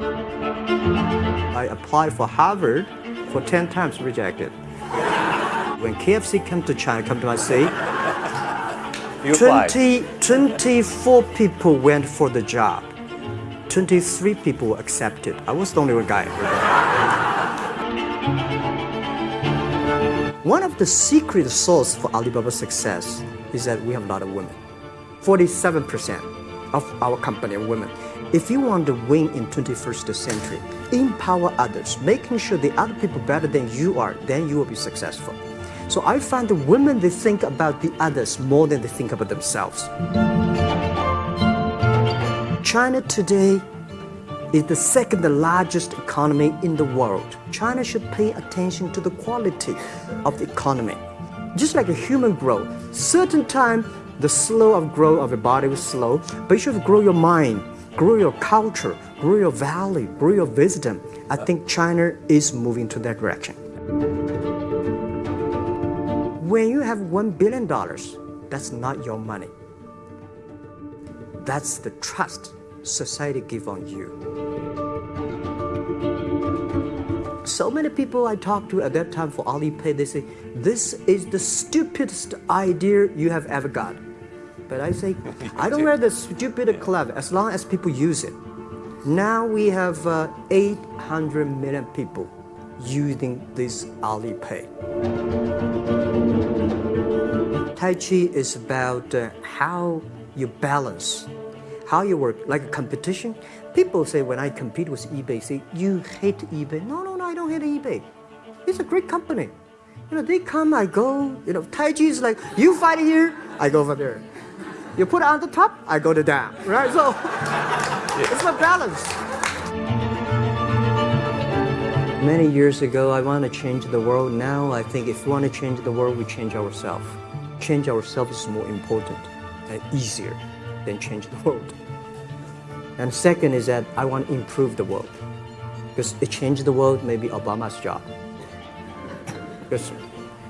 I applied for Harvard for 10 times rejected. When KFC came to China, come to my city, You 20, 24 people went for the job. 23 people were accepted. I was the only one guy. One of the secret source for Alibaba's success is that we have a lot of women. 47% of our company are women. If you want to win in 21st century, empower others, making sure the other people better than you are, then you will be successful. So I find the women, they think about the others more than they think about themselves. China today is the second largest economy in the world. China should pay attention to the quality of the economy. Just like a human growth, certain time the slow of growth of your body is slow, but you should grow your mind, grow your culture, grow your value, grow your wisdom. I think China is moving to that direction. When you have one billion dollars, that's not your money. That's the trust society give on you. So many people I talked to at that time for Alipay, they say, this is the stupidest idea you have ever got. But I say, I don't wear the stupid clever as long as people use it. Now we have uh, 800 million people using this Alipay. Tai Chi is about uh, how you balance, how you work, like a competition. People say when I compete with eBay, say, you hate eBay. No, no, I don't hate eBay. It's a great company. You know, they come, I go. You know, Tai Chi is like, you fight here, I go over there. You put it on the top, I go to down, right? So it's a balance. Many years ago, I want to change the world. Now, I think if we want to change the world, we change ourselves. Change ourselves is more important and easier than change the world. And second is that I want to improve the world. Because it changed the world may be Obama's job. Because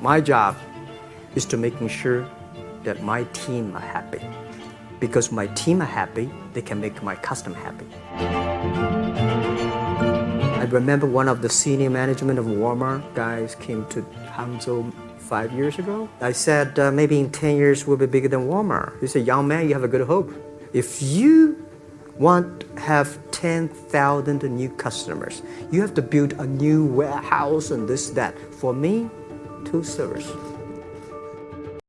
my job is to making sure that my team are happy. Because my team are happy, they can make my customer happy. I remember one of the senior management of Walmart guys came to Hangzhou five years ago. I said, uh, maybe in 10 years we'll be bigger than Walmart. He said, young man, you have a good hope. If you want to have 10,000 new customers, you have to build a new warehouse and this, that. For me, two servers.